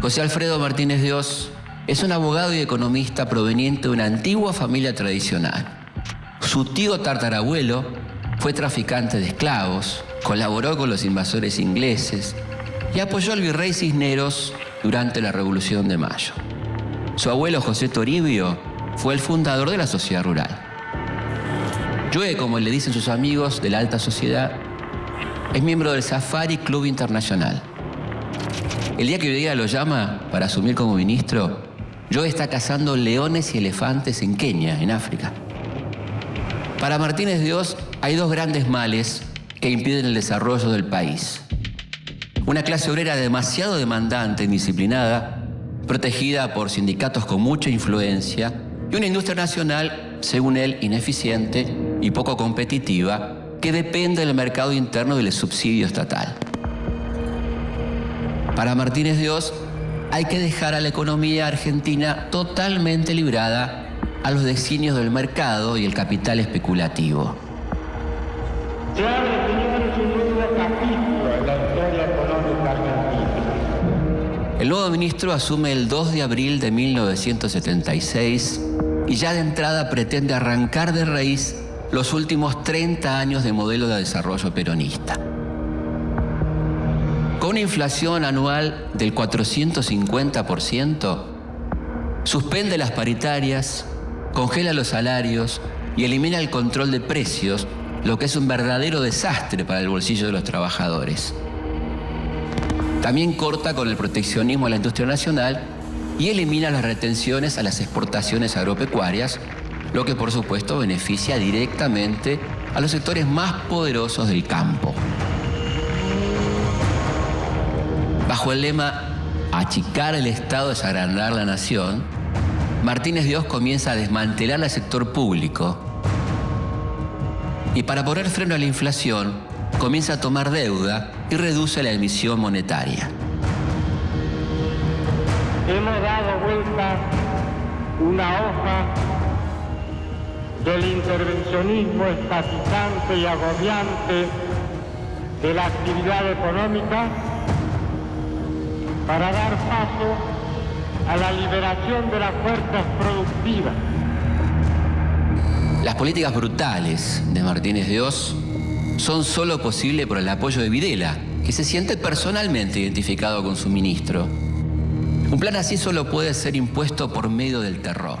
José Alfredo Martínez Dios es un abogado y economista proveniente de una antigua familia tradicional. Su tío tartarabuelo fue traficante de esclavos, colaboró con los invasores ingleses y apoyó al virrey Cisneros durante la Revolución de Mayo. Su abuelo José Toribio fue el fundador de la sociedad rural. Joe, como le dicen sus amigos de la alta sociedad, es miembro del Safari Club Internacional. El día que día lo llama para asumir como ministro, Joe está cazando leones y elefantes en Kenia, en África. Para Martínez Dios hay dos grandes males que impiden el desarrollo del país. Una clase obrera demasiado demandante, indisciplinada, protegida por sindicatos con mucha influencia, y una industria nacional, según él, ineficiente y poco competitiva, que depende del mercado interno y del subsidio estatal. Para Martínez Dios, hay que dejar a la economía argentina totalmente librada a los designios del mercado y el capital especulativo. El nuevo ministro asume el 2 de abril de 1976 y ya de entrada pretende arrancar de raíz los últimos 30 años de modelo de desarrollo peronista. Una inflación anual del 450%, suspende las paritarias, congela los salarios y elimina el control de precios, lo que es un verdadero desastre para el bolsillo de los trabajadores. También corta con el proteccionismo a la industria nacional y elimina las retenciones a las exportaciones agropecuarias, lo que por supuesto beneficia directamente a los sectores más poderosos del campo. El lema achicar el Estado es agrandar la nación, Martínez Dios comienza a desmantelar el sector público. Y para poner freno a la inflación comienza a tomar deuda y reduce la emisión monetaria. Hemos dado vuelta una hoja del intervencionismo estatizante y agobiante de la actividad económica para dar paso a la liberación de las fuerzas productivas. Las políticas brutales de Martínez Dios son solo posibles por el apoyo de Videla, que se siente personalmente identificado con su ministro. Un plan así solo puede ser impuesto por medio del terror.